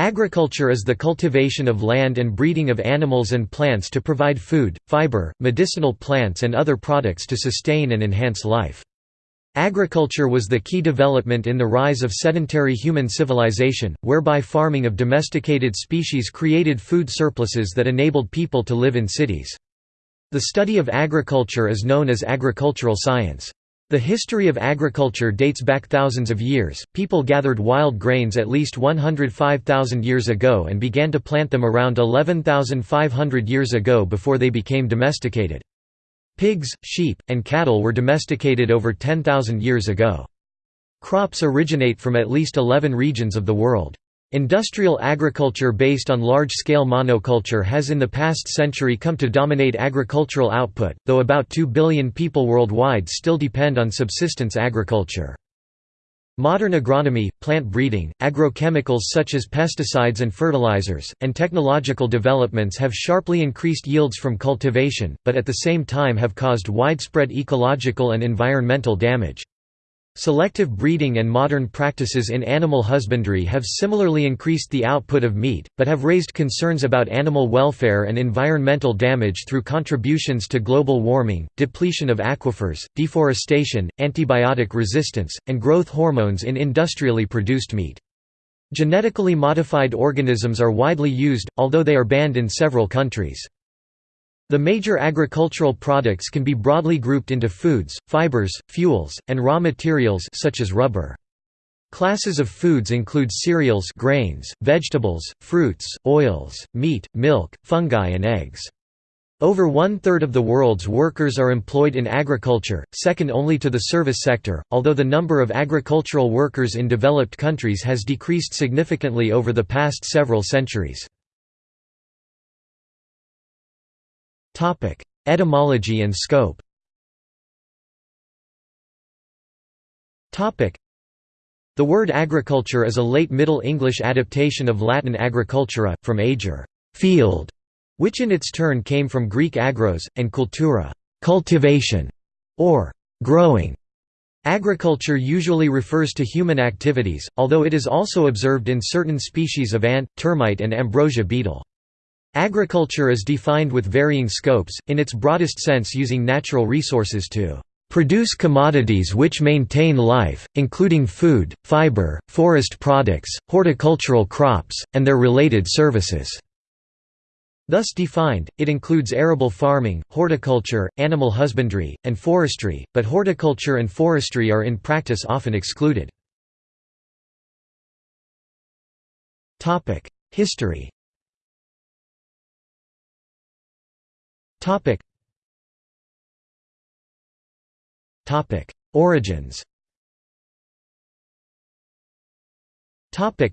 Agriculture is the cultivation of land and breeding of animals and plants to provide food, fiber, medicinal plants and other products to sustain and enhance life. Agriculture was the key development in the rise of sedentary human civilization, whereby farming of domesticated species created food surpluses that enabled people to live in cities. The study of agriculture is known as agricultural science. The history of agriculture dates back thousands of years. People gathered wild grains at least 105,000 years ago and began to plant them around 11,500 years ago before they became domesticated. Pigs, sheep, and cattle were domesticated over 10,000 years ago. Crops originate from at least 11 regions of the world. Industrial agriculture based on large-scale monoculture has in the past century come to dominate agricultural output, though about 2 billion people worldwide still depend on subsistence agriculture. Modern agronomy, plant breeding, agrochemicals such as pesticides and fertilizers, and technological developments have sharply increased yields from cultivation, but at the same time have caused widespread ecological and environmental damage. Selective breeding and modern practices in animal husbandry have similarly increased the output of meat, but have raised concerns about animal welfare and environmental damage through contributions to global warming, depletion of aquifers, deforestation, antibiotic resistance, and growth hormones in industrially produced meat. Genetically modified organisms are widely used, although they are banned in several countries. The major agricultural products can be broadly grouped into foods, fibers, fuels, and raw materials such as rubber. Classes of foods include cereals grains, vegetables, fruits, oils, meat, milk, fungi and eggs. Over one-third of the world's workers are employed in agriculture, second only to the service sector, although the number of agricultural workers in developed countries has decreased significantly over the past several centuries. Etymology and scope The word agriculture is a late Middle English adaptation of Latin agricultura, from ager field", which in its turn came from Greek agros, and cultura cultivation", or growing. Agriculture usually refers to human activities, although it is also observed in certain species of ant, termite and ambrosia beetle. Agriculture is defined with varying scopes, in its broadest sense using natural resources to produce commodities which maintain life, including food, fiber, forest products, horticultural crops, and their related services." Thus defined, it includes arable farming, horticulture, animal husbandry, and forestry, but horticulture and forestry are in practice often excluded. History Topic. Topic. Origins Topic.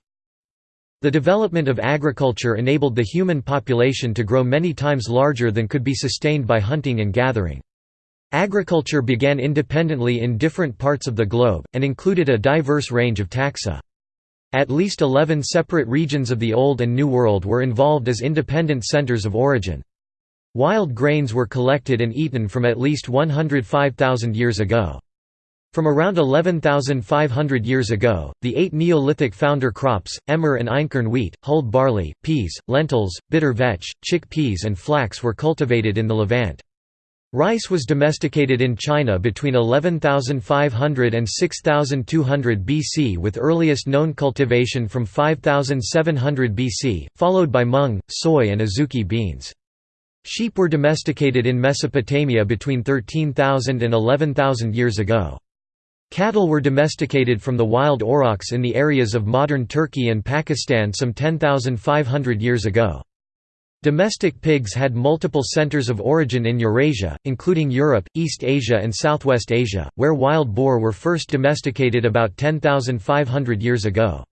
The development of agriculture enabled the human population to grow many times larger than could be sustained by hunting and gathering. Agriculture began independently in different parts of the globe, and included a diverse range of taxa. At least 11 separate regions of the Old and New World were involved as independent centers of origin. Wild grains were collected and eaten from at least 105,000 years ago. From around 11,500 years ago, the eight Neolithic founder crops, emmer and einkorn wheat, hulled barley, peas, lentils, bitter vetch, chickpeas and flax were cultivated in the Levant. Rice was domesticated in China between 11,500 and 6,200 BC with earliest known cultivation from 5,700 BC, followed by mung, soy and azuki beans. Sheep were domesticated in Mesopotamia between 13,000 and 11,000 years ago. Cattle were domesticated from the wild aurochs in the areas of modern Turkey and Pakistan some 10,500 years ago. Domestic pigs had multiple centers of origin in Eurasia, including Europe, East Asia and Southwest Asia, where wild boar were first domesticated about 10,500 years ago.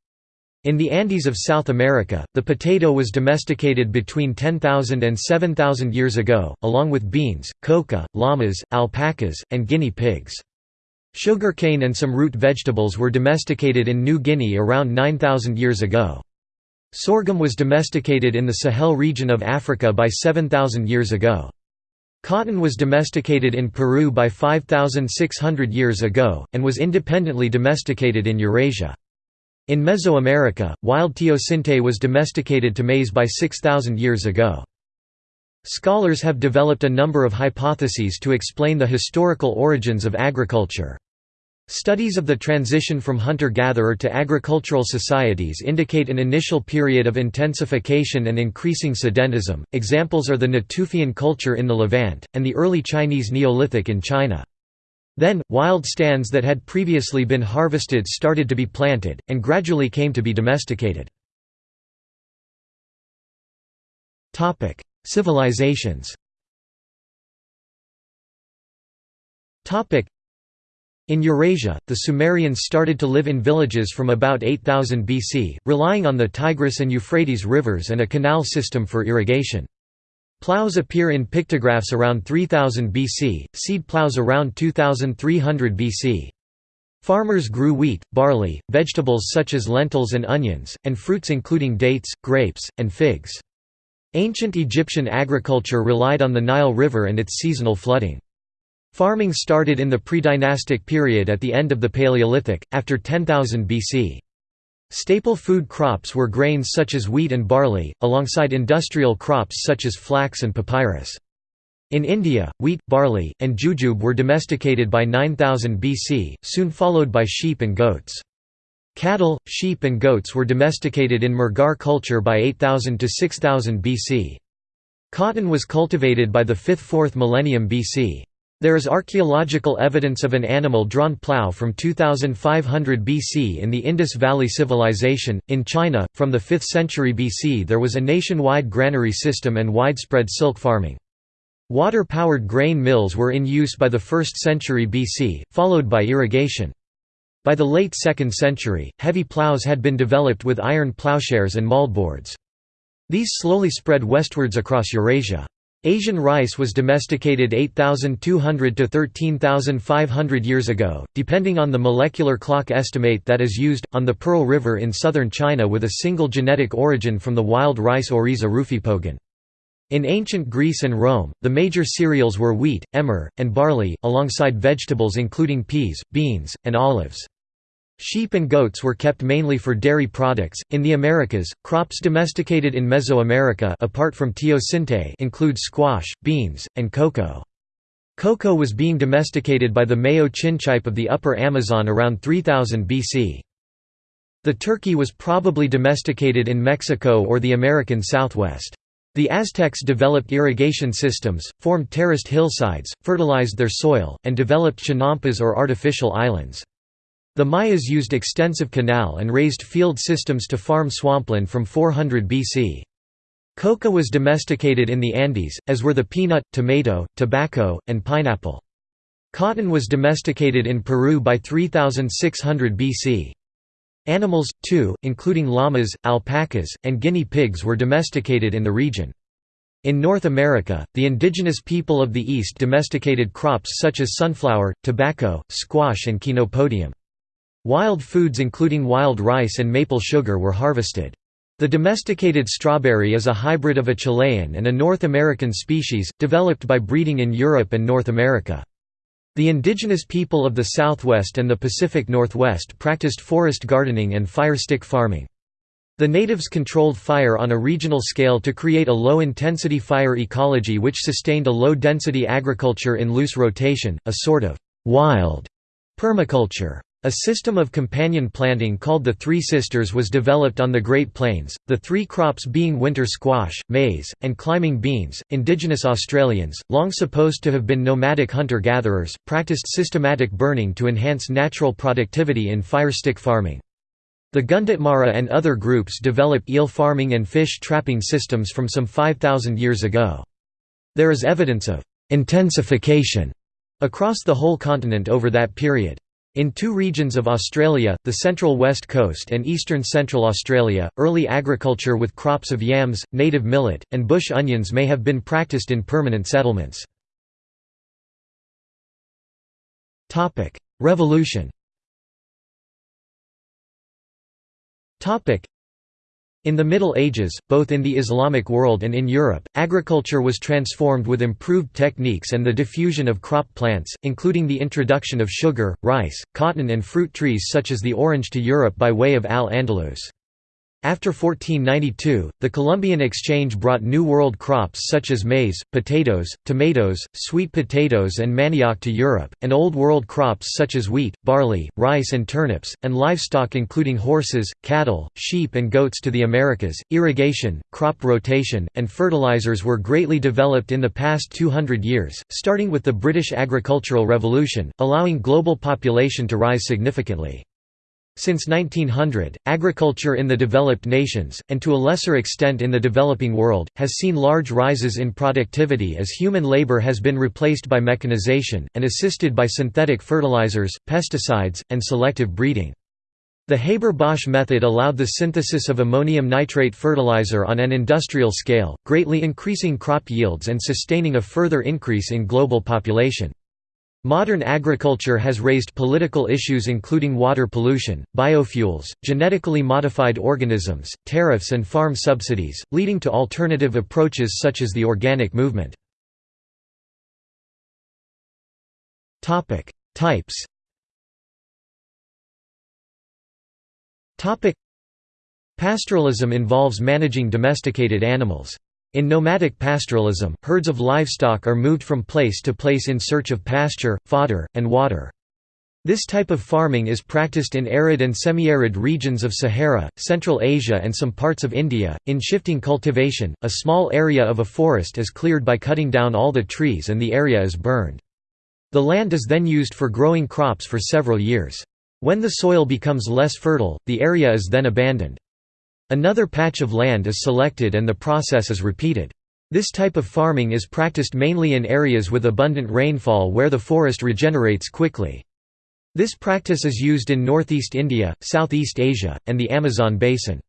In the Andes of South America, the potato was domesticated between 10,000 and 7,000 years ago, along with beans, coca, llamas, alpacas, and guinea pigs. Sugarcane and some root vegetables were domesticated in New Guinea around 9,000 years ago. Sorghum was domesticated in the Sahel region of Africa by 7,000 years ago. Cotton was domesticated in Peru by 5,600 years ago, and was independently domesticated in Eurasia. In Mesoamerica, wild teosinte was domesticated to maize by 6,000 years ago. Scholars have developed a number of hypotheses to explain the historical origins of agriculture. Studies of the transition from hunter-gatherer to agricultural societies indicate an initial period of intensification and increasing sedentism. Examples are the Natufian culture in the Levant, and the early Chinese Neolithic in China. Then, wild stands that had previously been harvested started to be planted, and gradually came to be domesticated. Civilizations in Eurasia, the Sumerians started to live in villages from about 8000 BC, relying on the Tigris and Euphrates rivers and a canal system for irrigation. Plows appear in pictographs around 3000 BC, seed plows around 2300 BC. Farmers grew wheat, barley, vegetables such as lentils and onions, and fruits including dates, grapes, and figs. Ancient Egyptian agriculture relied on the Nile River and its seasonal flooding. Farming started in the pre-dynastic period at the end of the Paleolithic, after 10,000 BC. Staple food crops were grains such as wheat and barley, alongside industrial crops such as flax and papyrus. In India, wheat, barley, and jujube were domesticated by 9000 BC, soon followed by sheep and goats. Cattle, sheep and goats were domesticated in Mehrgarh culture by 8000 to 6000 BC. Cotton was cultivated by the 5th–4th millennium BC. There is archaeological evidence of an animal-drawn plough from 2500 BC in the Indus Valley Civilization. In China, from the 5th century BC there was a nationwide granary system and widespread silk farming. Water-powered grain mills were in use by the 1st century BC, followed by irrigation. By the late 2nd century, heavy ploughs had been developed with iron ploughshares and mouldboards. These slowly spread westwards across Eurasia. Asian rice was domesticated 8,200 to 13,500 years ago, depending on the molecular clock estimate that is used, on the Pearl River in southern China with a single genetic origin from the wild rice Oryza rufipogon. In ancient Greece and Rome, the major cereals were wheat, emmer, and barley, alongside vegetables including peas, beans, and olives. Sheep and goats were kept mainly for dairy products. In the Americas, crops domesticated in Mesoamerica apart from teosinte include squash, beans, and cocoa. Cocoa was being domesticated by the Mayo Chinchipe of the upper Amazon around 3000 BC. The turkey was probably domesticated in Mexico or the American Southwest. The Aztecs developed irrigation systems, formed terraced hillsides, fertilized their soil, and developed chinampas or artificial islands. The Mayas used extensive canal and raised field systems to farm swampland from 400 BC. Coca was domesticated in the Andes, as were the peanut, tomato, tobacco, and pineapple. Cotton was domesticated in Peru by 3600 BC. Animals, too, including llamas, alpacas, and guinea pigs were domesticated in the region. In North America, the indigenous people of the East domesticated crops such as sunflower, tobacco, squash and chenopodium. Wild foods including wild rice and maple sugar were harvested. The domesticated strawberry is a hybrid of a Chilean and a North American species, developed by breeding in Europe and North America. The indigenous people of the Southwest and the Pacific Northwest practiced forest gardening and fire stick farming. The natives controlled fire on a regional scale to create a low-intensity fire ecology which sustained a low-density agriculture in loose rotation, a sort of «wild» permaculture. A system of companion planting called the Three Sisters was developed on the Great Plains, the three crops being winter squash, maize, and climbing beans. Indigenous Australians, long supposed to have been nomadic hunter gatherers, practiced systematic burning to enhance natural productivity in fire stick farming. The Gunditjmara and other groups developed eel farming and fish trapping systems from some 5,000 years ago. There is evidence of intensification across the whole continent over that period. In two regions of Australia, the central west coast and eastern central Australia, early agriculture with crops of yams, native millet, and bush onions may have been practiced in permanent settlements. Revolution In the Middle Ages, both in the Islamic world and in Europe, agriculture was transformed with improved techniques and the diffusion of crop plants, including the introduction of sugar, rice, cotton and fruit trees such as the orange to Europe by way of Al-Andalus. After 1492, the Columbian Exchange brought New World crops such as maize, potatoes, tomatoes, sweet potatoes and manioc to Europe, and Old World crops such as wheat, barley, rice and turnips, and livestock including horses, cattle, sheep and goats to the Americas. Irrigation, crop rotation, and fertilizers were greatly developed in the past 200 years, starting with the British Agricultural Revolution, allowing global population to rise significantly. Since 1900, agriculture in the developed nations, and to a lesser extent in the developing world, has seen large rises in productivity as human labor has been replaced by mechanization, and assisted by synthetic fertilizers, pesticides, and selective breeding. The Haber-Bosch method allowed the synthesis of ammonium nitrate fertilizer on an industrial scale, greatly increasing crop yields and sustaining a further increase in global population. Modern agriculture has raised political issues including water pollution, biofuels, genetically modified organisms, tariffs and farm subsidies, leading to alternative approaches such as the organic movement. Types Pastoralism involves managing domesticated animals. In nomadic pastoralism, herds of livestock are moved from place to place in search of pasture, fodder, and water. This type of farming is practiced in arid and semi-arid regions of Sahara, Central Asia and some parts of India. In shifting cultivation, a small area of a forest is cleared by cutting down all the trees and the area is burned. The land is then used for growing crops for several years. When the soil becomes less fertile, the area is then abandoned. Another patch of land is selected and the process is repeated. This type of farming is practiced mainly in areas with abundant rainfall where the forest regenerates quickly. This practice is used in northeast India, Southeast Asia, and the Amazon basin.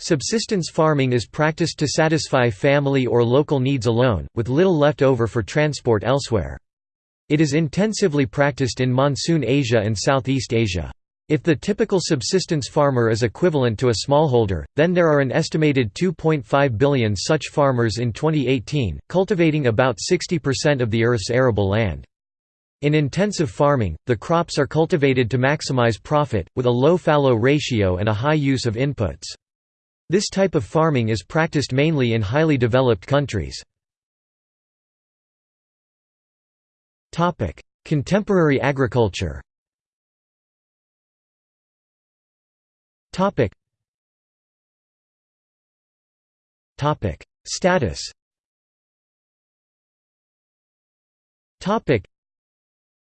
Subsistence farming is practiced to satisfy family or local needs alone, with little left over for transport elsewhere. It is intensively practiced in monsoon Asia and Southeast Asia. If the typical subsistence farmer is equivalent to a smallholder, then there are an estimated 2.5 billion such farmers in 2018, cultivating about 60% of the Earth's arable land. In intensive farming, the crops are cultivated to maximize profit, with a low fallow ratio and a high use of inputs. This type of farming is practiced mainly in highly developed countries. Contemporary agriculture Topic. Topic. Status Topic.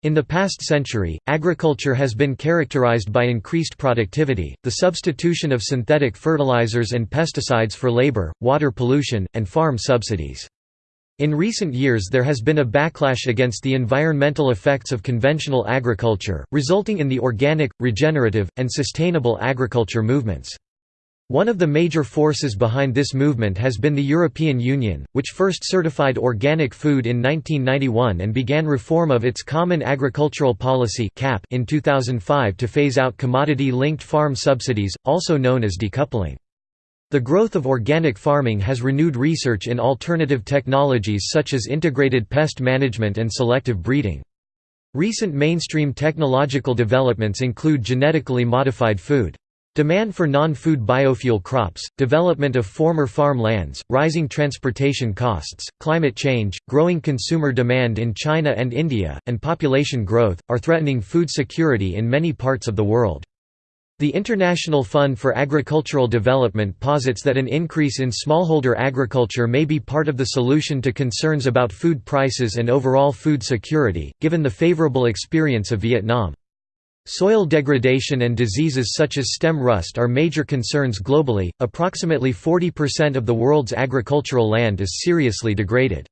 In the past century, agriculture has been characterized by increased productivity, the substitution of synthetic fertilizers and pesticides for labor, water pollution, and farm subsidies. In recent years there has been a backlash against the environmental effects of conventional agriculture, resulting in the organic, regenerative, and sustainable agriculture movements. One of the major forces behind this movement has been the European Union, which first certified organic food in 1991 and began reform of its Common Agricultural Policy in 2005 to phase out commodity-linked farm subsidies, also known as decoupling. The growth of organic farming has renewed research in alternative technologies such as integrated pest management and selective breeding. Recent mainstream technological developments include genetically modified food. Demand for non-food biofuel crops, development of former farm lands, rising transportation costs, climate change, growing consumer demand in China and India, and population growth, are threatening food security in many parts of the world. The International Fund for Agricultural Development posits that an increase in smallholder agriculture may be part of the solution to concerns about food prices and overall food security, given the favorable experience of Vietnam. Soil degradation and diseases such as stem rust are major concerns globally. Approximately 40% of the world's agricultural land is seriously degraded.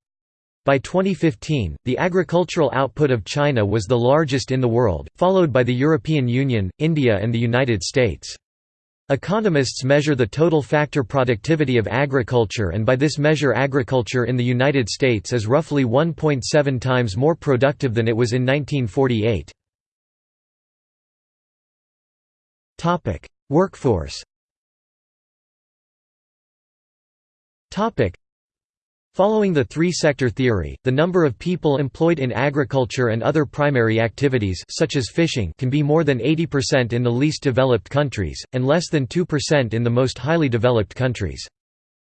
By 2015, the agricultural output of China was the largest in the world, followed by the European Union, India and the United States. Economists measure the total factor productivity of agriculture and by this measure agriculture in the United States is roughly 1.7 times more productive than it was in 1948. Workforce Following the three-sector theory, the number of people employed in agriculture and other primary activities such as fishing can be more than 80% in the least developed countries, and less than 2% in the most highly developed countries.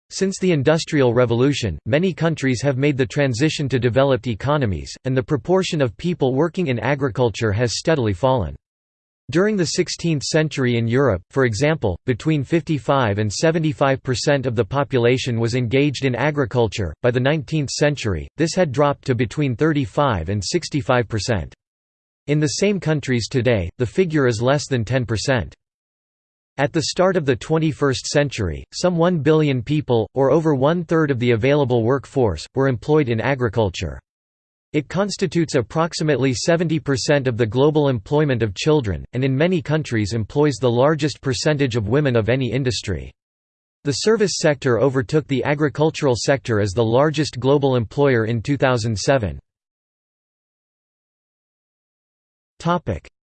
Since the Industrial Revolution, many countries have made the transition to developed economies, and the proportion of people working in agriculture has steadily fallen. During the 16th century in Europe, for example, between 55 and 75% of the population was engaged in agriculture. By the 19th century, this had dropped to between 35 and 65%. In the same countries today, the figure is less than 10%. At the start of the 21st century, some 1 billion people, or over one-third of the available workforce, were employed in agriculture. It constitutes approximately 70% of the global employment of children, and in many countries employs the largest percentage of women of any industry. The service sector overtook the agricultural sector as the largest global employer in 2007.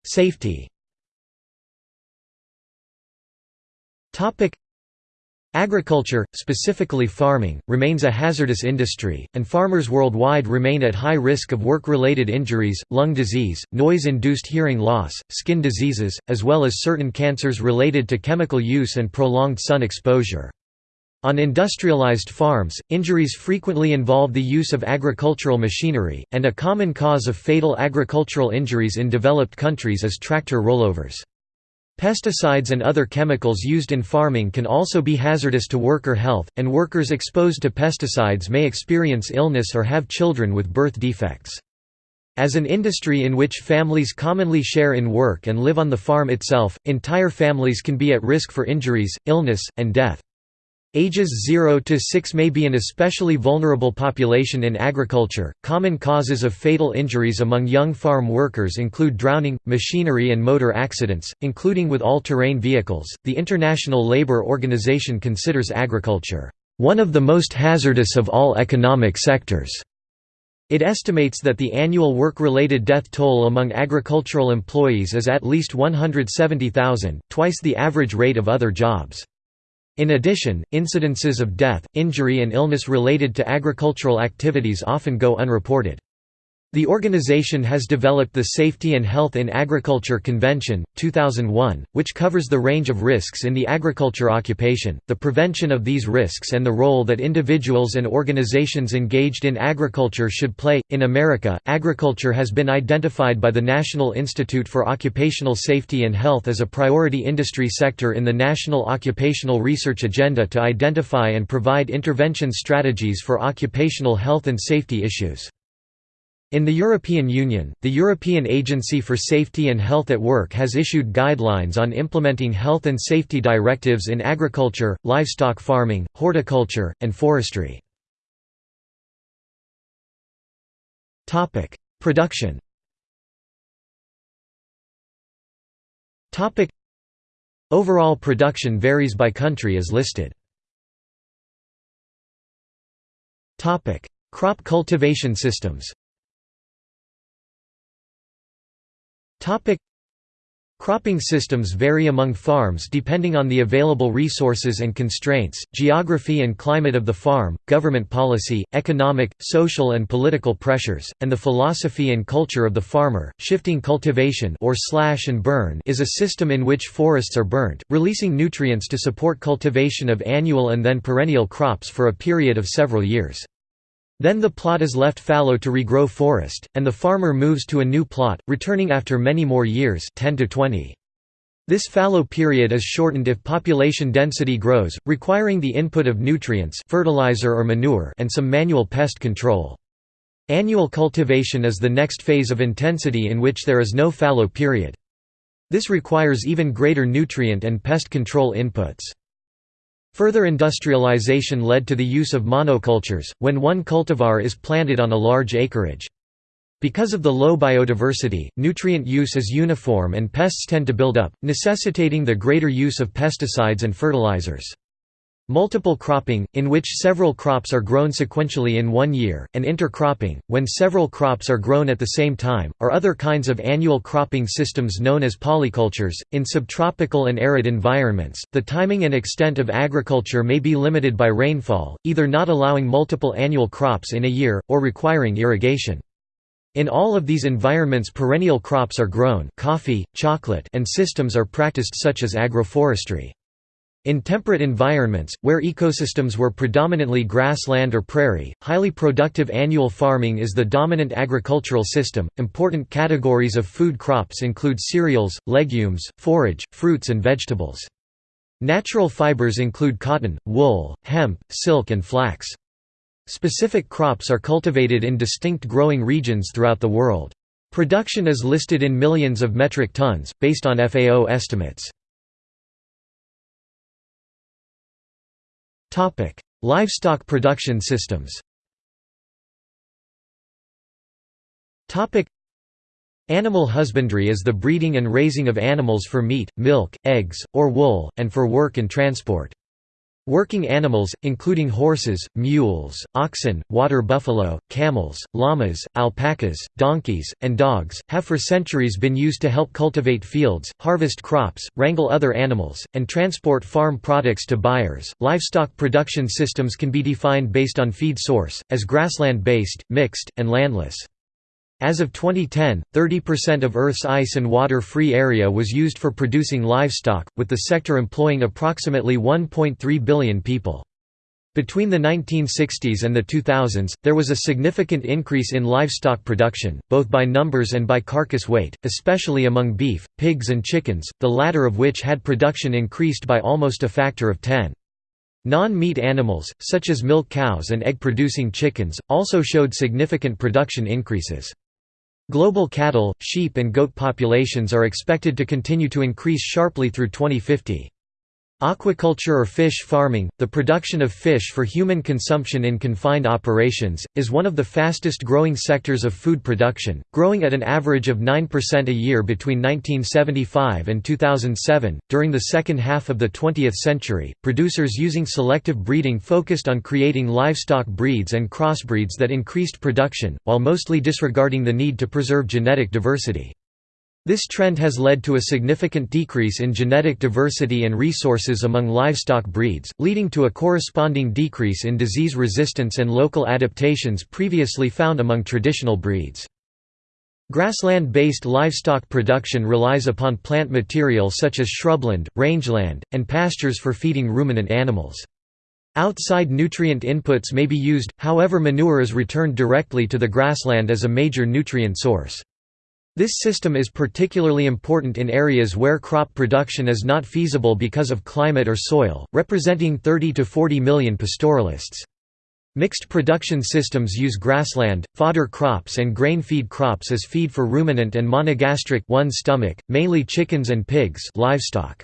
Safety Agriculture, specifically farming, remains a hazardous industry, and farmers worldwide remain at high risk of work-related injuries, lung disease, noise-induced hearing loss, skin diseases, as well as certain cancers related to chemical use and prolonged sun exposure. On industrialized farms, injuries frequently involve the use of agricultural machinery, and a common cause of fatal agricultural injuries in developed countries is tractor rollovers. Pesticides and other chemicals used in farming can also be hazardous to worker health, and workers exposed to pesticides may experience illness or have children with birth defects. As an industry in which families commonly share in work and live on the farm itself, entire families can be at risk for injuries, illness, and death. Ages 0 to 6 may be an especially vulnerable population in agriculture. Common causes of fatal injuries among young farm workers include drowning, machinery, and motor accidents, including with all terrain vehicles. The International Labour Organization considers agriculture one of the most hazardous of all economic sectors. It estimates that the annual work-related death toll among agricultural employees is at least 170,000, twice the average rate of other jobs. In addition, incidences of death, injury and illness related to agricultural activities often go unreported. The organization has developed the Safety and Health in Agriculture Convention, 2001, which covers the range of risks in the agriculture occupation, the prevention of these risks, and the role that individuals and organizations engaged in agriculture should play. In America, agriculture has been identified by the National Institute for Occupational Safety and Health as a priority industry sector in the National Occupational Research Agenda to identify and provide intervention strategies for occupational health and safety issues. In the European Union, the European Agency for Safety and Health at Work has issued guidelines on implementing health and safety directives in agriculture, livestock farming, horticulture, and forestry. Production Overall production varies by country as listed. Crop cultivation systems Topic Cropping systems vary among farms depending on the available resources and constraints, geography and climate of the farm, government policy, economic, social and political pressures, and the philosophy and culture of the farmer. Shifting cultivation or slash and burn is a system in which forests are burnt, releasing nutrients to support cultivation of annual and then perennial crops for a period of several years. Then the plot is left fallow to regrow forest, and the farmer moves to a new plot, returning after many more years 10 to 20. This fallow period is shortened if population density grows, requiring the input of nutrients fertilizer or manure and some manual pest control. Annual cultivation is the next phase of intensity in which there is no fallow period. This requires even greater nutrient and pest control inputs. Further industrialization led to the use of monocultures, when one cultivar is planted on a large acreage. Because of the low biodiversity, nutrient use is uniform and pests tend to build up, necessitating the greater use of pesticides and fertilizers. Multiple cropping, in which several crops are grown sequentially in one year, and intercropping, when several crops are grown at the same time, are other kinds of annual cropping systems known as polycultures. In subtropical and arid environments, the timing and extent of agriculture may be limited by rainfall, either not allowing multiple annual crops in a year, or requiring irrigation. In all of these environments perennial crops are grown coffee, chocolate, and systems are practiced such as agroforestry. In temperate environments, where ecosystems were predominantly grassland or prairie, highly productive annual farming is the dominant agricultural system. Important categories of food crops include cereals, legumes, forage, fruits, and vegetables. Natural fibers include cotton, wool, hemp, silk, and flax. Specific crops are cultivated in distinct growing regions throughout the world. Production is listed in millions of metric tons, based on FAO estimates. Topic: Livestock production systems. Topic: Animal husbandry is the breeding and raising of animals for meat, milk, eggs, or wool, and for work and transport. Working animals, including horses, mules, oxen, water buffalo, camels, llamas, alpacas, donkeys, and dogs, have for centuries been used to help cultivate fields, harvest crops, wrangle other animals, and transport farm products to buyers. Livestock production systems can be defined based on feed source, as grassland based, mixed, and landless. As of 2010, 30% of Earth's ice and water-free area was used for producing livestock, with the sector employing approximately 1.3 billion people. Between the 1960s and the 2000s, there was a significant increase in livestock production, both by numbers and by carcass weight, especially among beef, pigs and chickens, the latter of which had production increased by almost a factor of 10. Non-meat animals, such as milk cows and egg-producing chickens, also showed significant production increases. Global cattle, sheep and goat populations are expected to continue to increase sharply through 2050. Aquaculture or fish farming, the production of fish for human consumption in confined operations, is one of the fastest growing sectors of food production, growing at an average of 9% a year between 1975 and 2007. During the second half of the 20th century, producers using selective breeding focused on creating livestock breeds and crossbreeds that increased production, while mostly disregarding the need to preserve genetic diversity. This trend has led to a significant decrease in genetic diversity and resources among livestock breeds, leading to a corresponding decrease in disease resistance and local adaptations previously found among traditional breeds. Grassland-based livestock production relies upon plant material such as shrubland, rangeland, and pastures for feeding ruminant animals. Outside nutrient inputs may be used, however manure is returned directly to the grassland as a major nutrient source. This system is particularly important in areas where crop production is not feasible because of climate or soil, representing 30 to 40 million pastoralists. Mixed production systems use grassland, fodder crops and grain feed crops as feed for ruminant and monogastric one stomach, mainly chickens and pigs livestock.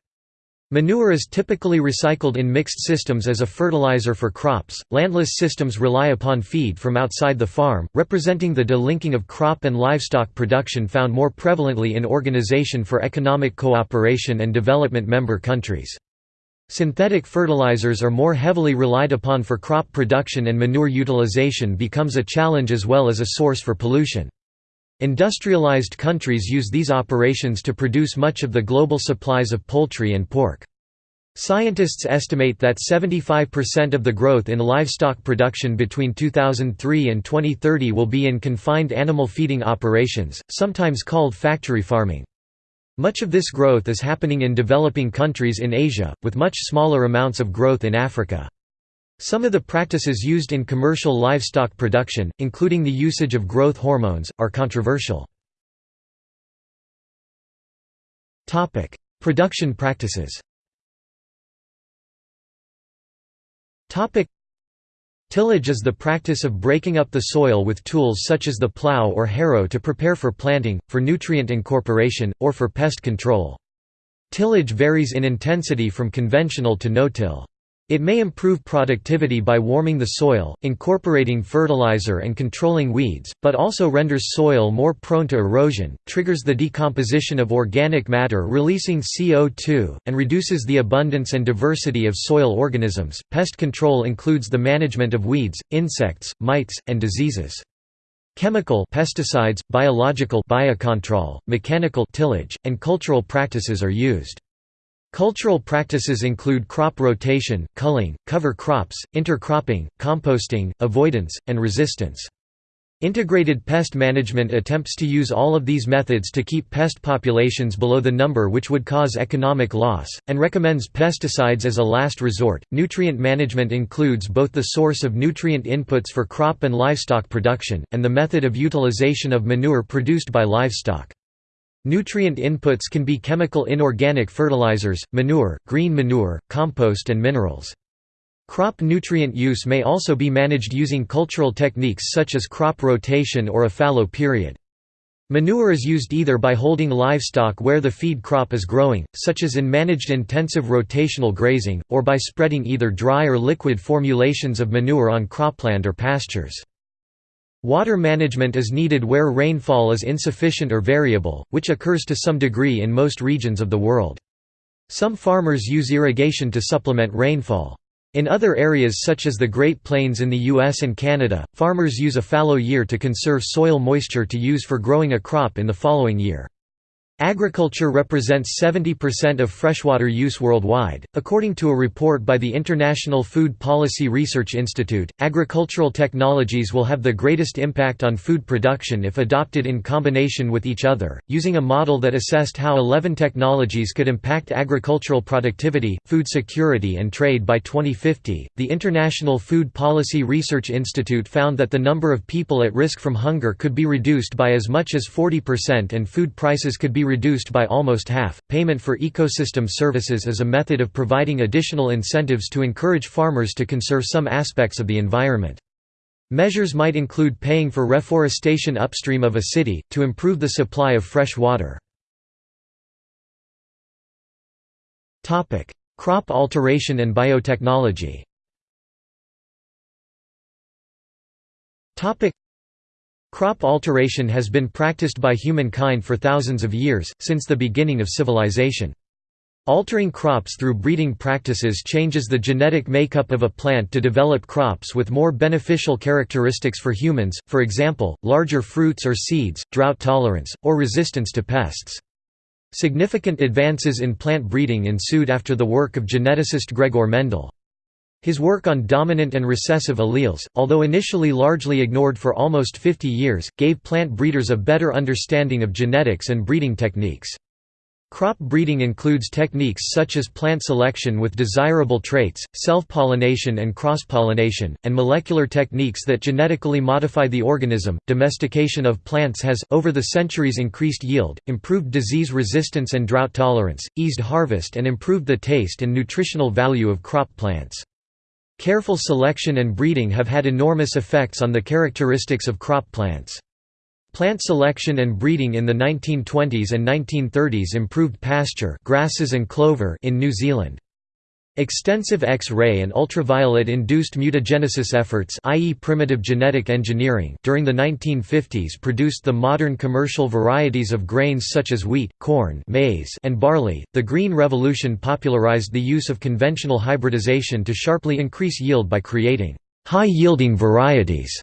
Manure is typically recycled in mixed systems as a fertilizer for crops. Landless systems rely upon feed from outside the farm, representing the delinking of crop and livestock production found more prevalently in Organization for Economic Cooperation and Development member countries. Synthetic fertilizers are more heavily relied upon for crop production and manure utilization becomes a challenge as well as a source for pollution. Industrialized countries use these operations to produce much of the global supplies of poultry and pork. Scientists estimate that 75% of the growth in livestock production between 2003 and 2030 will be in confined animal feeding operations, sometimes called factory farming. Much of this growth is happening in developing countries in Asia, with much smaller amounts of growth in Africa. Some of the practices used in commercial livestock production, including the usage of growth hormones, are controversial. Production practices Tillage is the practice of breaking up the soil with tools such as the plow or harrow to prepare for planting, for nutrient incorporation, or for pest control. Tillage varies in intensity from conventional to no-till. It may improve productivity by warming the soil, incorporating fertilizer and controlling weeds, but also renders soil more prone to erosion, triggers the decomposition of organic matter releasing CO2, and reduces the abundance and diversity of soil organisms. Pest control includes the management of weeds, insects, mites, and diseases. Chemical pesticides, biological biocontrol, mechanical tillage, and cultural practices are used. Cultural practices include crop rotation, culling, cover crops, intercropping, composting, avoidance, and resistance. Integrated pest management attempts to use all of these methods to keep pest populations below the number which would cause economic loss, and recommends pesticides as a last resort. Nutrient management includes both the source of nutrient inputs for crop and livestock production, and the method of utilization of manure produced by livestock. Nutrient inputs can be chemical inorganic fertilizers, manure, green manure, compost and minerals. Crop nutrient use may also be managed using cultural techniques such as crop rotation or a fallow period. Manure is used either by holding livestock where the feed crop is growing, such as in managed intensive rotational grazing, or by spreading either dry or liquid formulations of manure on cropland or pastures. Water management is needed where rainfall is insufficient or variable, which occurs to some degree in most regions of the world. Some farmers use irrigation to supplement rainfall. In other areas such as the Great Plains in the US and Canada, farmers use a fallow year to conserve soil moisture to use for growing a crop in the following year. Agriculture represents 70% of freshwater use worldwide. According to a report by the International Food Policy Research Institute, agricultural technologies will have the greatest impact on food production if adopted in combination with each other. Using a model that assessed how 11 technologies could impact agricultural productivity, food security, and trade by 2050, the International Food Policy Research Institute found that the number of people at risk from hunger could be reduced by as much as 40% and food prices could be reduced by almost half. Payment for ecosystem services is a method of providing additional incentives to encourage farmers to conserve some aspects of the environment. Measures might include paying for reforestation upstream of a city, to improve the supply of fresh water. Crop alteration and biotechnology Crop alteration has been practiced by humankind for thousands of years, since the beginning of civilization. Altering crops through breeding practices changes the genetic makeup of a plant to develop crops with more beneficial characteristics for humans, for example, larger fruits or seeds, drought tolerance, or resistance to pests. Significant advances in plant breeding ensued after the work of geneticist Gregor Mendel. His work on dominant and recessive alleles, although initially largely ignored for almost 50 years, gave plant breeders a better understanding of genetics and breeding techniques. Crop breeding includes techniques such as plant selection with desirable traits, self-pollination and cross-pollination, and molecular techniques that genetically modify the organism. Domestication of plants has over the centuries increased yield, improved disease resistance and drought tolerance, eased harvest and improved the taste and nutritional value of crop plants. Careful selection and breeding have had enormous effects on the characteristics of crop plants. Plant selection and breeding in the 1920s and 1930s improved pasture grasses and clover in New Zealand. Extensive X-ray and ultraviolet-induced mutagenesis efforts i.e. primitive genetic engineering during the 1950s produced the modern commercial varieties of grains such as wheat, corn maize, and barley. The Green Revolution popularized the use of conventional hybridization to sharply increase yield by creating high-yielding varieties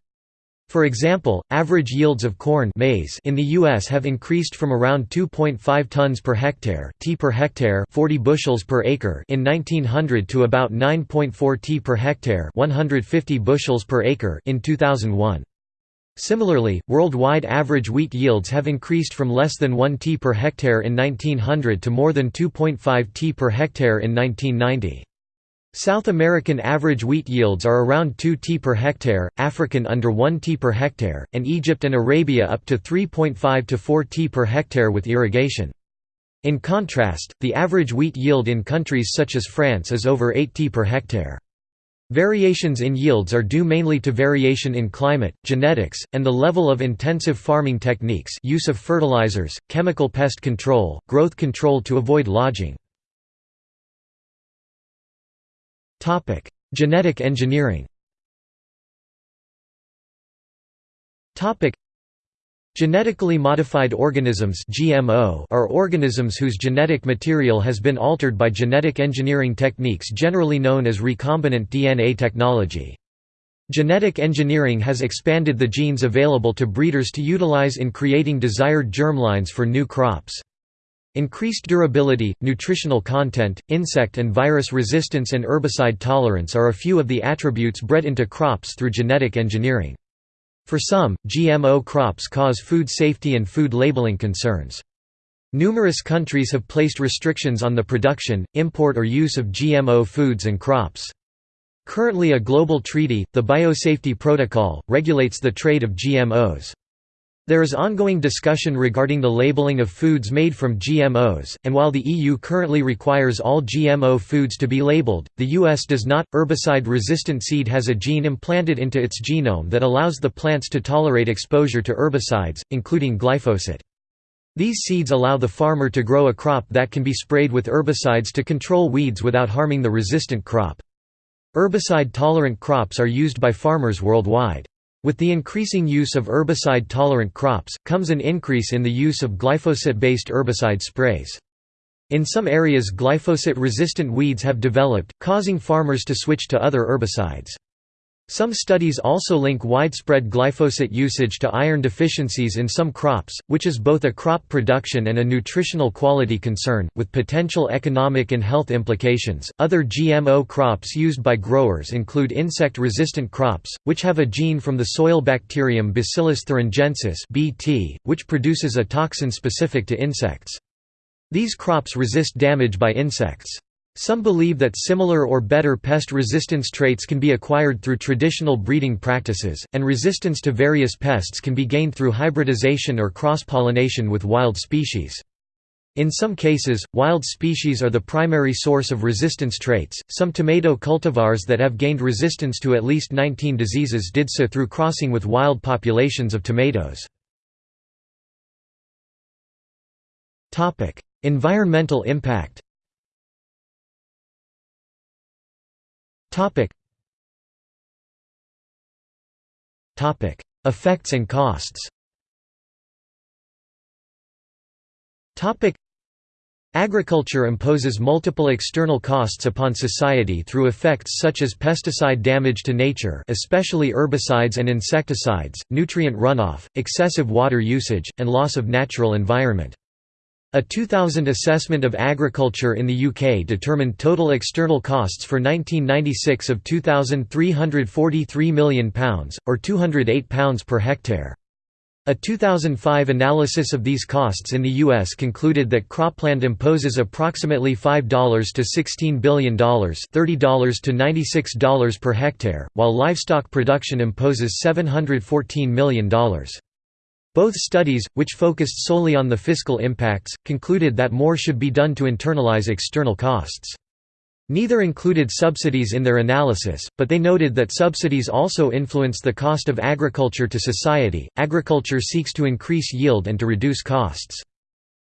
for example, average yields of corn maize in the U.S. have increased from around 2.5 tons per hectare, t per hectare 40 bushels per acre in 1900 to about 9.4 t per hectare 150 bushels per acre in 2001. Similarly, worldwide average wheat yields have increased from less than 1 t per hectare in 1900 to more than 2.5 t per hectare in 1990. South American average wheat yields are around 2 t per hectare, African under 1 t per hectare, and Egypt and Arabia up to 3.5 to 4 t per hectare with irrigation. In contrast, the average wheat yield in countries such as France is over 8 t per hectare. Variations in yields are due mainly to variation in climate, genetics, and the level of intensive farming techniques use of fertilizers, chemical pest control, growth control to avoid lodging. Genetic engineering Topic: Genetically modified organisms (GMO) are organisms whose genetic material has been altered by genetic engineering techniques generally known as recombinant DNA technology. Genetic engineering has expanded the genes available to breeders to utilize in creating desired germlines for new crops. Increased durability, nutritional content, insect and virus resistance and herbicide tolerance are a few of the attributes bred into crops through genetic engineering. For some, GMO crops cause food safety and food labeling concerns. Numerous countries have placed restrictions on the production, import or use of GMO foods and crops. Currently a global treaty, the Biosafety Protocol, regulates the trade of GMOs. There is ongoing discussion regarding the labeling of foods made from GMOs, and while the EU currently requires all GMO foods to be labeled, the US does not. Herbicide resistant seed has a gene implanted into its genome that allows the plants to tolerate exposure to herbicides, including glyphosate. These seeds allow the farmer to grow a crop that can be sprayed with herbicides to control weeds without harming the resistant crop. Herbicide-tolerant crops are used by farmers worldwide. With the increasing use of herbicide-tolerant crops, comes an increase in the use of glyphosate-based herbicide sprays. In some areas glyphosate-resistant weeds have developed, causing farmers to switch to other herbicides. Some studies also link widespread glyphosate usage to iron deficiencies in some crops, which is both a crop production and a nutritional quality concern, with potential economic and health implications. Other GMO crops used by growers include insect resistant crops, which have a gene from the soil bacterium Bacillus thuringiensis, (BT), which produces a toxin specific to insects. These crops resist damage by insects. Some believe that similar or better pest resistance traits can be acquired through traditional breeding practices, and resistance to various pests can be gained through hybridization or cross-pollination with wild species. In some cases, wild species are the primary source of resistance traits. Some tomato cultivars that have gained resistance to at least 19 diseases did so through crossing with wild populations of tomatoes. Topic: Environmental impact. Topic. Topic. Effects and costs. Topic. Agriculture imposes multiple external costs upon society through effects such as pesticide damage to nature especially herbicides and insecticides, nutrient runoff, excessive water usage, and loss of natural environment. A 2000 assessment of agriculture in the UK determined total external costs for 1996 of £2,343 million, or £208 per hectare. A 2005 analysis of these costs in the U.S. concluded that cropland imposes approximately $5 to $16 billion $30 to $96 per hectare, while livestock production imposes $714 million. Both studies, which focused solely on the fiscal impacts, concluded that more should be done to internalize external costs. Neither included subsidies in their analysis, but they noted that subsidies also influence the cost of agriculture to society. Agriculture seeks to increase yield and to reduce costs.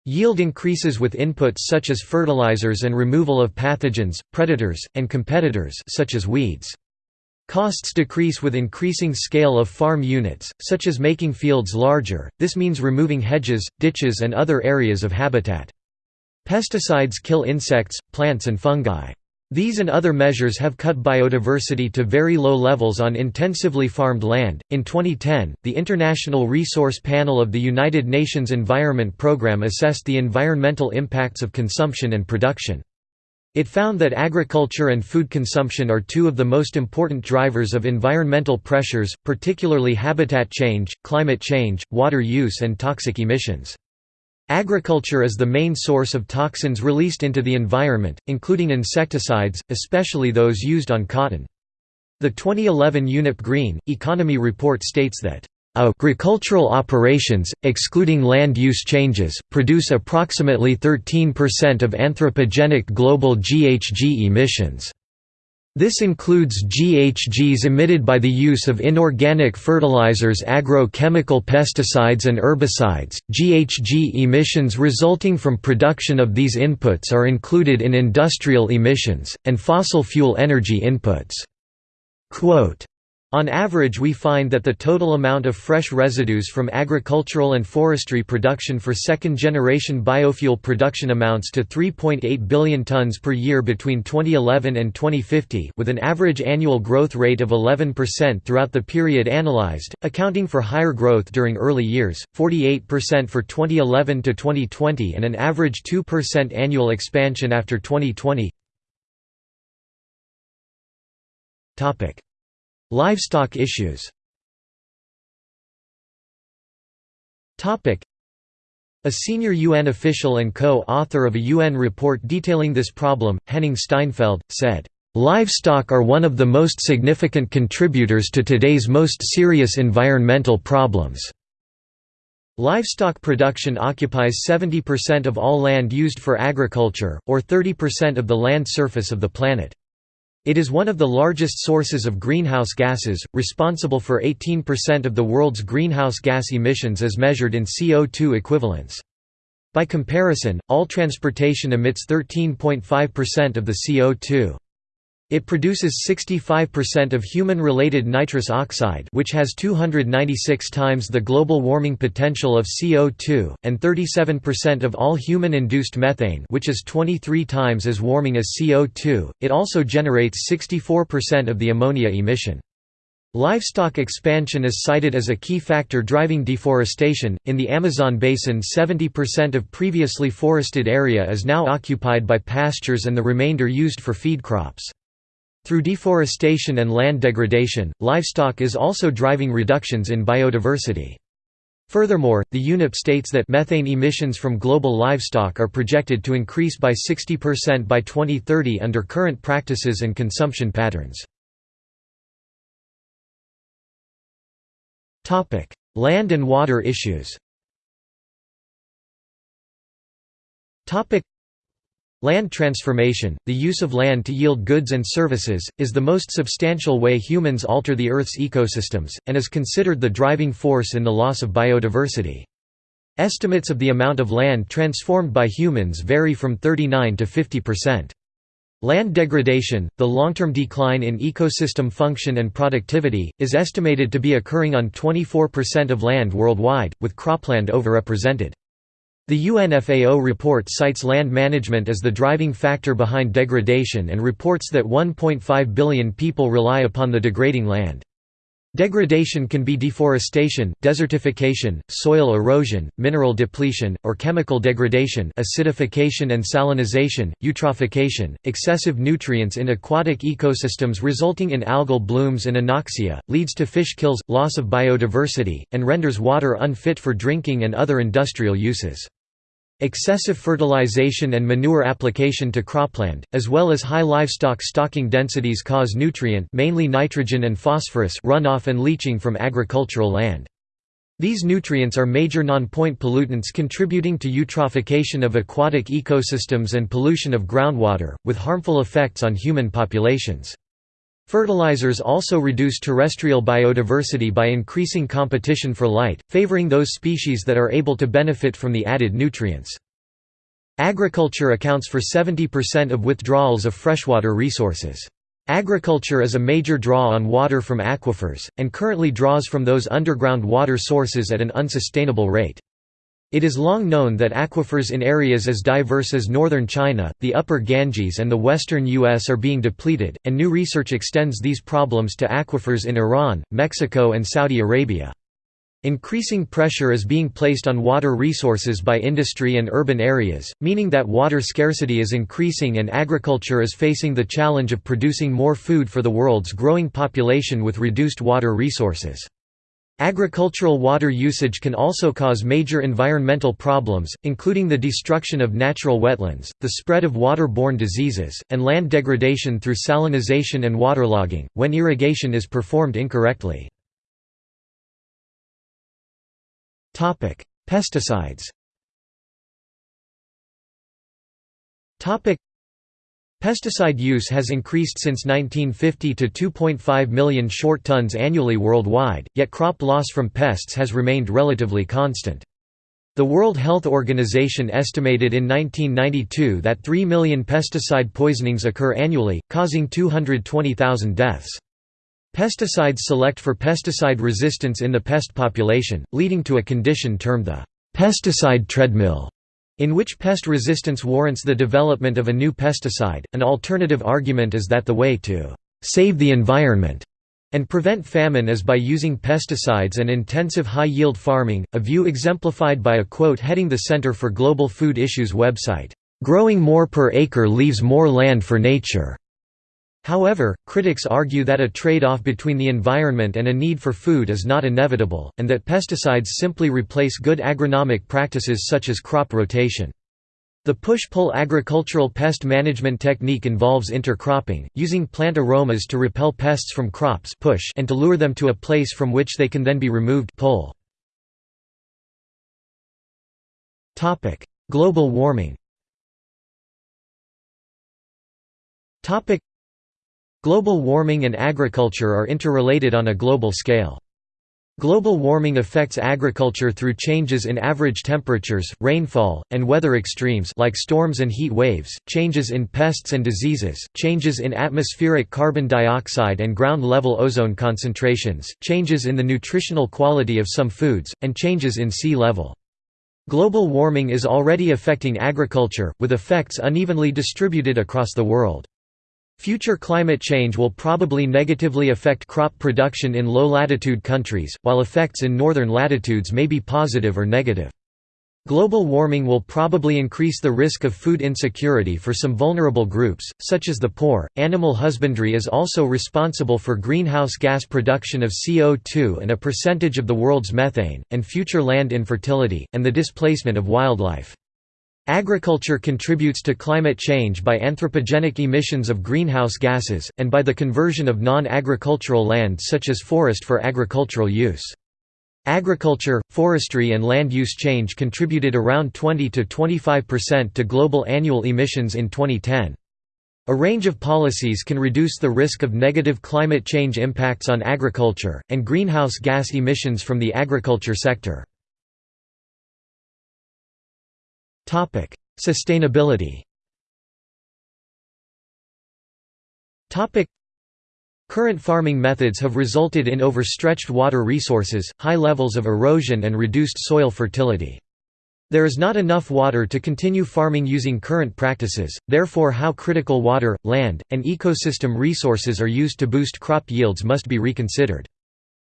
Yield increases with inputs such as fertilizers and removal of pathogens, predators, and competitors such as weeds. Costs decrease with increasing scale of farm units, such as making fields larger, this means removing hedges, ditches and other areas of habitat. Pesticides kill insects, plants and fungi. These and other measures have cut biodiversity to very low levels on intensively farmed land. In 2010, the International Resource Panel of the United Nations Environment Programme assessed the environmental impacts of consumption and production. It found that agriculture and food consumption are two of the most important drivers of environmental pressures, particularly habitat change, climate change, water use and toxic emissions. Agriculture is the main source of toxins released into the environment, including insecticides, especially those used on cotton. The 2011 UNEP Green, Economy report states that Agricultural operations, excluding land use changes, produce approximately 13% of anthropogenic global GHG emissions. This includes GHGs emitted by the use of inorganic fertilizers agrochemical pesticides and herbicides. GHG emissions resulting from production of these inputs are included in industrial emissions, and fossil fuel energy inputs. Quote, on average we find that the total amount of fresh residues from agricultural and forestry production for second-generation biofuel production amounts to 3.8 billion tons per year between 2011 and 2050 with an average annual growth rate of 11% throughout the period analyzed, accounting for higher growth during early years, 48% for 2011 to 2020 and an average 2% annual expansion after 2020. Livestock issues a senior UN official and co-author of a UN report detailing this problem, Henning Steinfeld, said, "...livestock are one of the most significant contributors to today's most serious environmental problems." Livestock production occupies 70% of all land used for agriculture, or 30% of the land surface of the planet. It is one of the largest sources of greenhouse gases, responsible for 18% of the world's greenhouse gas emissions as measured in CO2 equivalents. By comparison, all transportation emits 13.5% of the CO2. It produces 65% of human-related nitrous oxide which has 296 times the global warming potential of CO2, and 37% of all human-induced methane which is 23 times as warming as CO2. It also generates 64% of the ammonia emission. Livestock expansion is cited as a key factor driving deforestation. In the Amazon basin, 70% of previously forested area is now occupied by pastures and the remainder used for feed crops. Through deforestation and land degradation, livestock is also driving reductions in biodiversity. Furthermore, the UNEP states that methane emissions from global livestock are projected to increase by 60% by 2030 under current practices and consumption patterns. Land and water issues Land transformation, the use of land to yield goods and services, is the most substantial way humans alter the Earth's ecosystems, and is considered the driving force in the loss of biodiversity. Estimates of the amount of land transformed by humans vary from 39 to 50 percent. Land degradation, the long-term decline in ecosystem function and productivity, is estimated to be occurring on 24% of land worldwide, with cropland overrepresented. The UNFAO report cites land management as the driving factor behind degradation and reports that 1.5 billion people rely upon the degrading land. Degradation can be deforestation, desertification, soil erosion, mineral depletion, or chemical degradation acidification and salinization, eutrophication, excessive nutrients in aquatic ecosystems resulting in algal blooms and anoxia, leads to fish kills, loss of biodiversity, and renders water unfit for drinking and other industrial uses. Excessive fertilization and manure application to cropland, as well as high livestock stocking densities cause nutrient mainly nitrogen and phosphorus runoff and leaching from agricultural land. These nutrients are major non-point pollutants contributing to eutrophication of aquatic ecosystems and pollution of groundwater, with harmful effects on human populations. Fertilizers also reduce terrestrial biodiversity by increasing competition for light, favoring those species that are able to benefit from the added nutrients. Agriculture accounts for 70% of withdrawals of freshwater resources. Agriculture is a major draw on water from aquifers, and currently draws from those underground water sources at an unsustainable rate. It is long known that aquifers in areas as diverse as northern China, the upper Ganges and the western U.S. are being depleted, and new research extends these problems to aquifers in Iran, Mexico and Saudi Arabia. Increasing pressure is being placed on water resources by industry and urban areas, meaning that water scarcity is increasing and agriculture is facing the challenge of producing more food for the world's growing population with reduced water resources. Agricultural water usage can also cause major environmental problems, including the destruction of natural wetlands, the spread of waterborne diseases, and land degradation through salinization and waterlogging, when irrigation is performed incorrectly. Pesticides Pesticide use has increased since 1950 to 2.5 million short tons annually worldwide, yet crop loss from pests has remained relatively constant. The World Health Organization estimated in 1992 that 3 million pesticide poisonings occur annually, causing 220,000 deaths. Pesticides select for pesticide resistance in the pest population, leading to a condition termed the pesticide treadmill in which pest resistance warrants the development of a new pesticide. An alternative argument is that the way to save the environment and prevent famine is by using pesticides and intensive high-yield farming, a view exemplified by a quote heading the Center for Global Food Issues website, "...growing more per acre leaves more land for nature." However, critics argue that a trade-off between the environment and a need for food is not inevitable, and that pesticides simply replace good agronomic practices such as crop rotation. The push-pull agricultural pest management technique involves intercropping, using plant aromas to repel pests from crops push and to lure them to a place from which they can then be removed pull. Global warming Global warming and agriculture are interrelated on a global scale. Global warming affects agriculture through changes in average temperatures, rainfall, and weather extremes like storms and heat waves, changes in pests and diseases, changes in atmospheric carbon dioxide and ground-level ozone concentrations, changes in the nutritional quality of some foods, and changes in sea level. Global warming is already affecting agriculture, with effects unevenly distributed across the world. Future climate change will probably negatively affect crop production in low-latitude countries, while effects in northern latitudes may be positive or negative. Global warming will probably increase the risk of food insecurity for some vulnerable groups, such as the poor. Animal husbandry is also responsible for greenhouse gas production of CO2 and a percentage of the world's methane, and future land infertility, and the displacement of wildlife. Agriculture contributes to climate change by anthropogenic emissions of greenhouse gases, and by the conversion of non-agricultural land such as forest for agricultural use. Agriculture, forestry and land use change contributed around 20–25% to global annual emissions in 2010. A range of policies can reduce the risk of negative climate change impacts on agriculture, and greenhouse gas emissions from the agriculture sector. Topic: Sustainability. Topic: Current farming methods have resulted in overstretched water resources, high levels of erosion and reduced soil fertility. There is not enough water to continue farming using current practices, therefore how critical water, land, and ecosystem resources are used to boost crop yields must be reconsidered.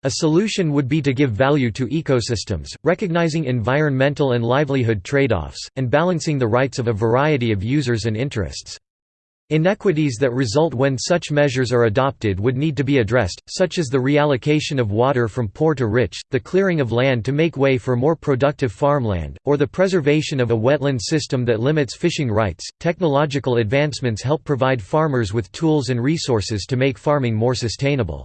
A solution would be to give value to ecosystems, recognizing environmental and livelihood trade-offs, and balancing the rights of a variety of users and interests. Inequities that result when such measures are adopted would need to be addressed, such as the reallocation of water from poor to rich, the clearing of land to make way for more productive farmland, or the preservation of a wetland system that limits fishing rights. Technological advancements help provide farmers with tools and resources to make farming more sustainable.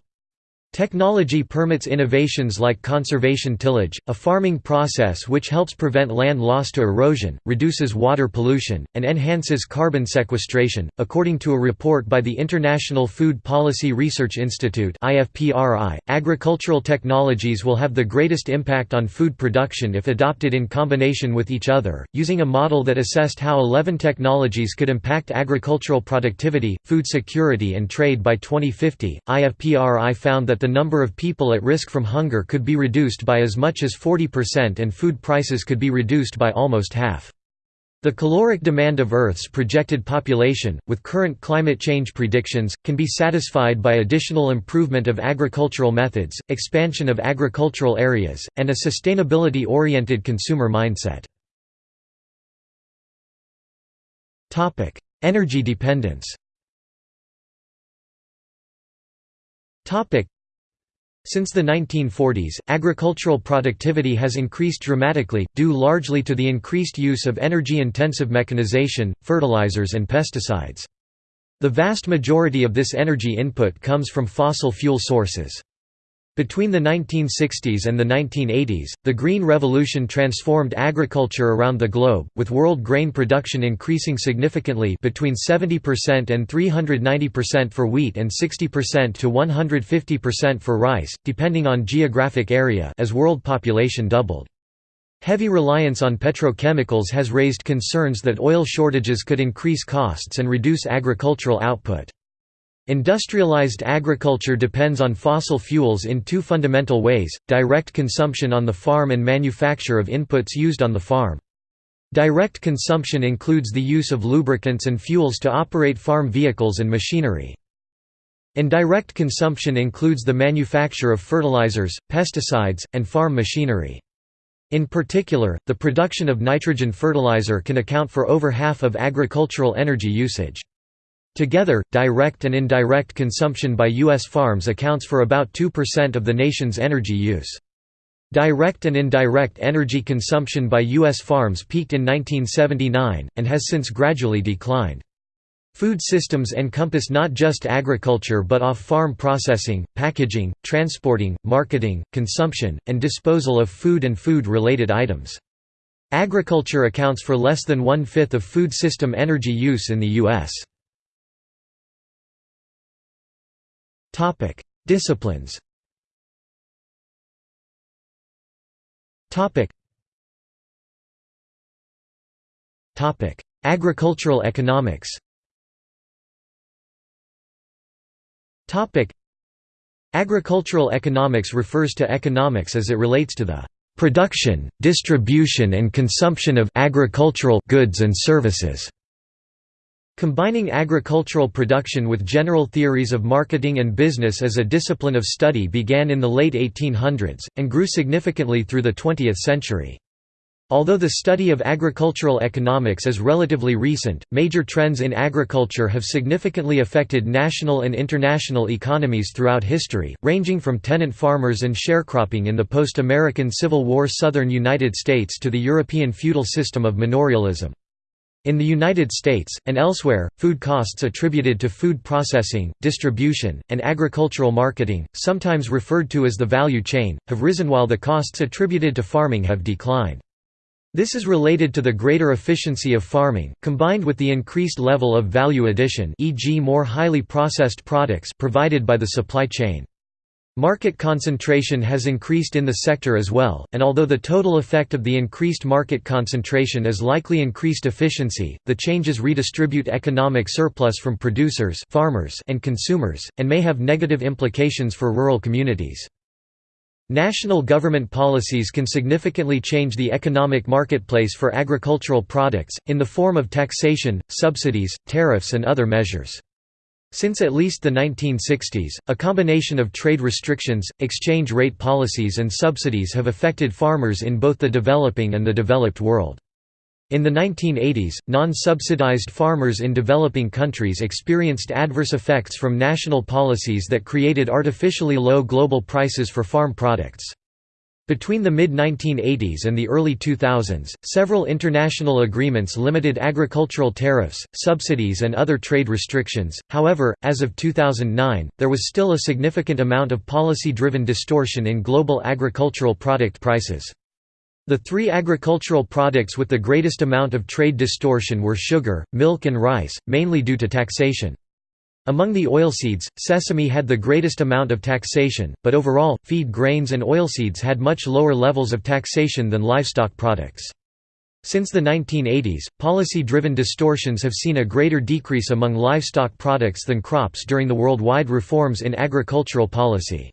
Technology permits innovations like conservation tillage, a farming process which helps prevent land loss to erosion, reduces water pollution, and enhances carbon sequestration. According to a report by the International Food Policy Research Institute agricultural technologies will have the greatest impact on food production if adopted in combination with each other. Using a model that assessed how 11 technologies could impact agricultural productivity, food security, and trade by 2050, IFPRI found that the number of people at risk from hunger could be reduced by as much as 40% and food prices could be reduced by almost half. The caloric demand of Earth's projected population, with current climate change predictions, can be satisfied by additional improvement of agricultural methods, expansion of agricultural areas, and a sustainability-oriented consumer mindset. Energy dependence since the 1940s, agricultural productivity has increased dramatically, due largely to the increased use of energy-intensive mechanization, fertilizers and pesticides. The vast majority of this energy input comes from fossil fuel sources. Between the 1960s and the 1980s, the Green Revolution transformed agriculture around the globe, with world grain production increasing significantly between 70% and 390% for wheat and 60% to 150% for rice, depending on geographic area as world population doubled. Heavy reliance on petrochemicals has raised concerns that oil shortages could increase costs and reduce agricultural output. Industrialized agriculture depends on fossil fuels in two fundamental ways, direct consumption on the farm and manufacture of inputs used on the farm. Direct consumption includes the use of lubricants and fuels to operate farm vehicles and machinery. Indirect consumption includes the manufacture of fertilizers, pesticides, and farm machinery. In particular, the production of nitrogen fertilizer can account for over half of agricultural energy usage. Together, direct and indirect consumption by U.S. farms accounts for about 2% of the nation's energy use. Direct and indirect energy consumption by U.S. farms peaked in 1979, and has since gradually declined. Food systems encompass not just agriculture but off-farm processing, packaging, transporting, marketing, consumption, and disposal of food and food-related items. Agriculture accounts for less than one-fifth of food system energy use in the U.S. Topic: Disciplines. Topic. Topic: Agricultural economics. Topic: Agricultural economics refers to economics as it relates to the production, distribution and consumption of agricultural goods and services. Combining agricultural production with general theories of marketing and business as a discipline of study began in the late 1800s, and grew significantly through the 20th century. Although the study of agricultural economics is relatively recent, major trends in agriculture have significantly affected national and international economies throughout history, ranging from tenant farmers and sharecropping in the post-American Civil War southern United States to the European feudal system of manorialism. In the United States, and elsewhere, food costs attributed to food processing, distribution, and agricultural marketing, sometimes referred to as the value chain, have risen while the costs attributed to farming have declined. This is related to the greater efficiency of farming, combined with the increased level of value addition e.g. more highly processed products provided by the supply chain. Market concentration has increased in the sector as well, and although the total effect of the increased market concentration is likely increased efficiency, the changes redistribute economic surplus from producers farmers and consumers, and may have negative implications for rural communities. National government policies can significantly change the economic marketplace for agricultural products, in the form of taxation, subsidies, tariffs and other measures. Since at least the 1960s, a combination of trade restrictions, exchange rate policies and subsidies have affected farmers in both the developing and the developed world. In the 1980s, non-subsidized farmers in developing countries experienced adverse effects from national policies that created artificially low global prices for farm products. Between the mid-1980s and the early 2000s, several international agreements limited agricultural tariffs, subsidies and other trade restrictions, however, as of 2009, there was still a significant amount of policy-driven distortion in global agricultural product prices. The three agricultural products with the greatest amount of trade distortion were sugar, milk and rice, mainly due to taxation. Among the oilseeds, sesame had the greatest amount of taxation, but overall, feed grains and oilseeds had much lower levels of taxation than livestock products. Since the 1980s, policy-driven distortions have seen a greater decrease among livestock products than crops during the worldwide reforms in agricultural policy.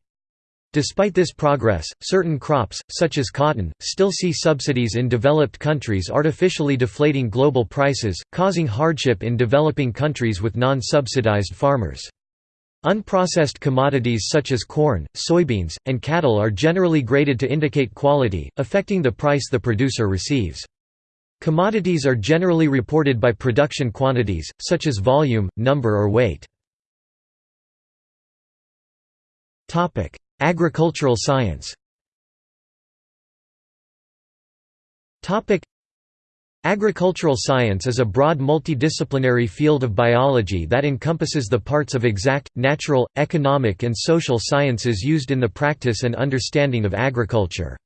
Despite this progress, certain crops, such as cotton, still see subsidies in developed countries artificially deflating global prices, causing hardship in developing countries with non-subsidized farmers. Unprocessed commodities such as corn, soybeans, and cattle are generally graded to indicate quality, affecting the price the producer receives. Commodities are generally reported by production quantities, such as volume, number or weight. Agricultural science Agricultural science is a broad multidisciplinary field of biology that encompasses the parts of exact, natural, economic and social sciences used in the practice and understanding of agriculture.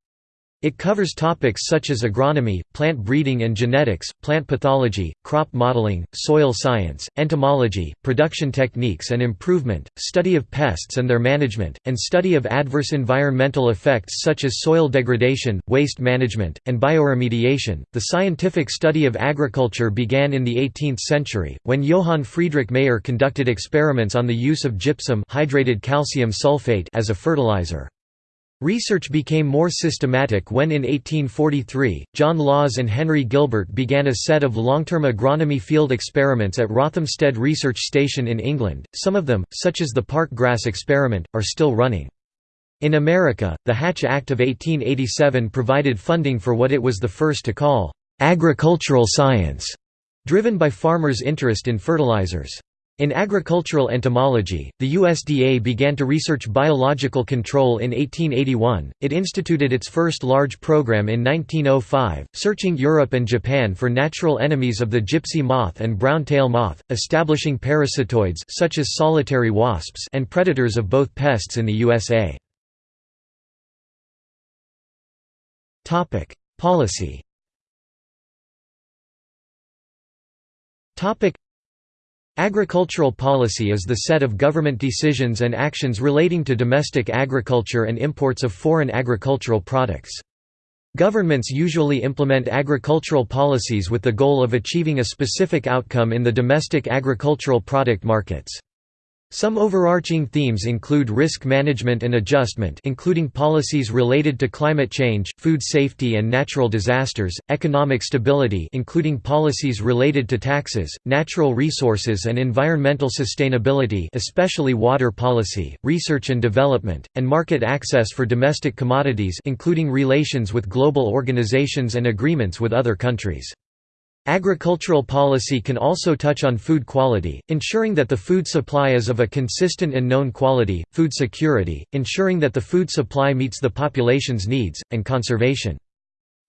It covers topics such as agronomy, plant breeding and genetics, plant pathology, crop modeling, soil science, entomology, production techniques and improvement, study of pests and their management, and study of adverse environmental effects such as soil degradation, waste management, and bioremediation. The scientific study of agriculture began in the 18th century, when Johann Friedrich Mayer conducted experiments on the use of gypsum hydrated calcium sulfate as a fertilizer. Research became more systematic when in 1843, John Lawes and Henry Gilbert began a set of long-term agronomy field experiments at Rothamsted Research Station in England, some of them, such as the park grass experiment, are still running. In America, the Hatch Act of 1887 provided funding for what it was the first to call, "...agricultural science", driven by farmers' interest in fertilizers. In agricultural entomology, the USDA began to research biological control in 1881. It instituted its first large program in 1905, searching Europe and Japan for natural enemies of the gypsy moth and brown-tail moth, establishing parasitoids such as solitary wasps and predators of both pests in the USA. Topic: Policy. Topic Agricultural policy is the set of government decisions and actions relating to domestic agriculture and imports of foreign agricultural products. Governments usually implement agricultural policies with the goal of achieving a specific outcome in the domestic agricultural product markets. Some overarching themes include risk management and adjustment including policies related to climate change, food safety and natural disasters, economic stability including policies related to taxes, natural resources and environmental sustainability especially water policy, research and development, and market access for domestic commodities including relations with global organizations and agreements with other countries. Agricultural policy can also touch on food quality, ensuring that the food supply is of a consistent and known quality, food security, ensuring that the food supply meets the population's needs, and conservation.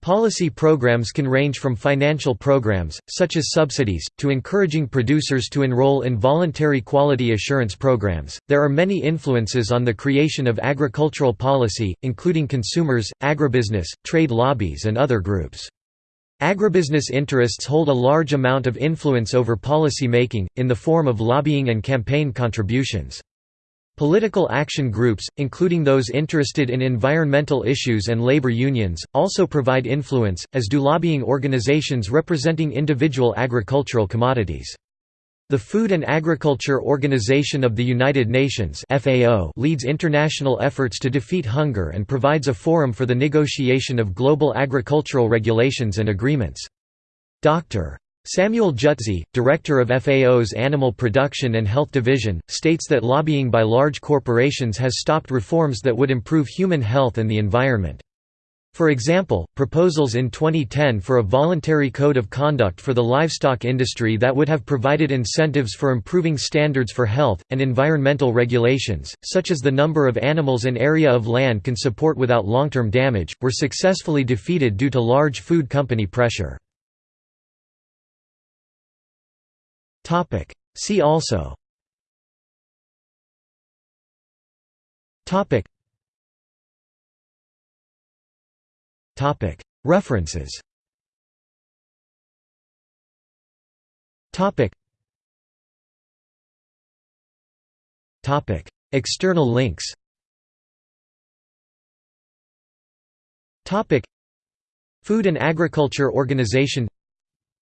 Policy programs can range from financial programs, such as subsidies, to encouraging producers to enroll in voluntary quality assurance programs. There are many influences on the creation of agricultural policy, including consumers, agribusiness, trade lobbies, and other groups. Agribusiness interests hold a large amount of influence over policy making, in the form of lobbying and campaign contributions. Political action groups, including those interested in environmental issues and labor unions, also provide influence, as do lobbying organizations representing individual agricultural commodities. The Food and Agriculture Organization of the United Nations FAO leads international efforts to defeat hunger and provides a forum for the negotiation of global agricultural regulations and agreements. Dr. Samuel Jutzi, director of FAO's Animal Production and Health Division, states that lobbying by large corporations has stopped reforms that would improve human health and the environment. For example, proposals in 2010 for a voluntary code of conduct for the livestock industry that would have provided incentives for improving standards for health, and environmental regulations, such as the number of animals an area of land can support without long-term damage, were successfully defeated due to large food company pressure. See also References. External links. Food and Agriculture Organization.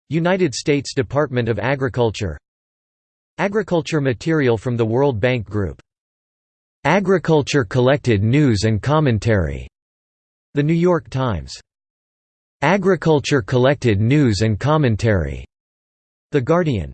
United States Department of Agriculture. Agriculture material from the World Bank Group. Agriculture Collected News and Commentary the New York Times. Agriculture collected news and commentary. The Guardian.